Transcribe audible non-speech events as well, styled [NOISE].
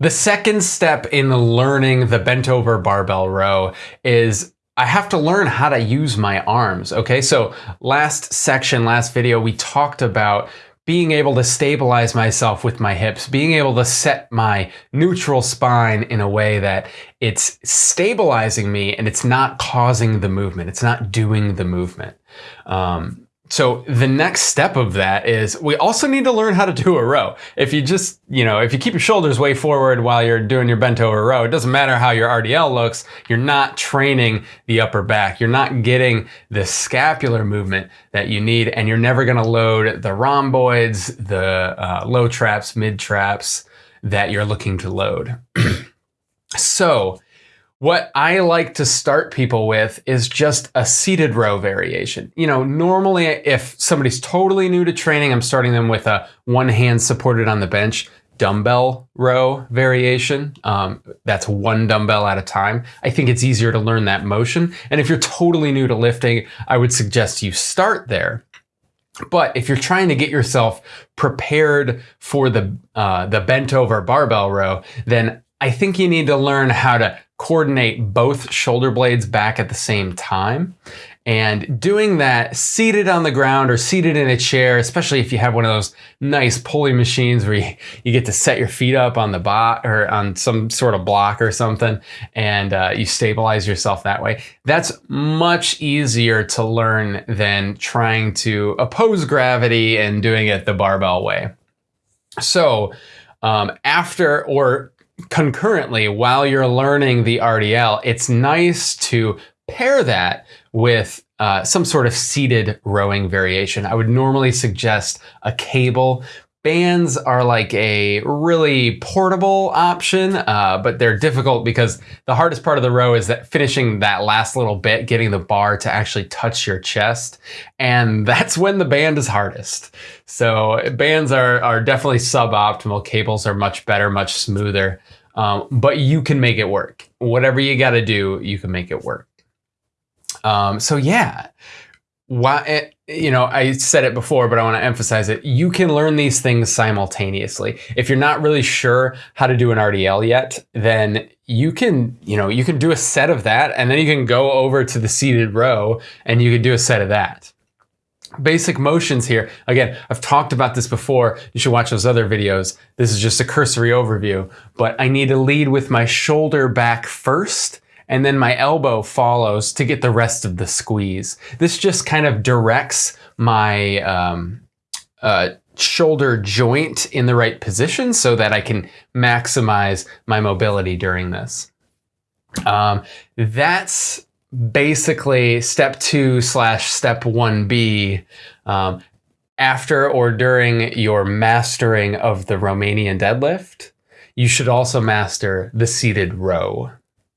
The second step in learning the bent over barbell row is I have to learn how to use my arms. Okay, so last section, last video, we talked about being able to stabilize myself with my hips, being able to set my neutral spine in a way that it's stabilizing me and it's not causing the movement. It's not doing the movement. Um, so the next step of that is we also need to learn how to do a row. If you just, you know, if you keep your shoulders way forward while you're doing your bent over row, it doesn't matter how your RDL looks, you're not training the upper back. You're not getting the scapular movement that you need and you're never going to load the rhomboids, the uh, low traps, mid traps that you're looking to load. [CLEARS THROAT] so what I like to start people with is just a seated row variation. You know, normally if somebody's totally new to training, I'm starting them with a one hand supported on the bench dumbbell row variation. Um, that's one dumbbell at a time. I think it's easier to learn that motion. And if you're totally new to lifting, I would suggest you start there. But if you're trying to get yourself prepared for the uh, the bent over barbell row, then I think you need to learn how to coordinate both shoulder blades back at the same time. And doing that seated on the ground or seated in a chair, especially if you have one of those nice pulley machines where you, you get to set your feet up on the bot or on some sort of block or something and uh, you stabilize yourself that way. That's much easier to learn than trying to oppose gravity and doing it the barbell way. So um, after or concurrently while you're learning the RDL, it's nice to pair that with uh, some sort of seated rowing variation. I would normally suggest a cable Bands are like a really portable option, uh, but they're difficult because the hardest part of the row is that finishing that last little bit, getting the bar to actually touch your chest. And [LAUGHS] that's when the band is hardest. So bands are, are definitely suboptimal. Cables are much better, much smoother, um, but you can make it work. Whatever you got to do, you can make it work. Um, so yeah, why, eh, you know, I said it before, but I want to emphasize it. You can learn these things simultaneously. If you're not really sure how to do an RDL yet, then you can, you know, you can do a set of that and then you can go over to the seated row and you can do a set of that. Basic motions here. Again, I've talked about this before. You should watch those other videos. This is just a cursory overview, but I need to lead with my shoulder back first and then my elbow follows to get the rest of the squeeze. This just kind of directs my um, uh, shoulder joint in the right position so that I can maximize my mobility during this. Um, that's basically step two slash step 1B. Um, after or during your mastering of the Romanian deadlift, you should also master the seated row.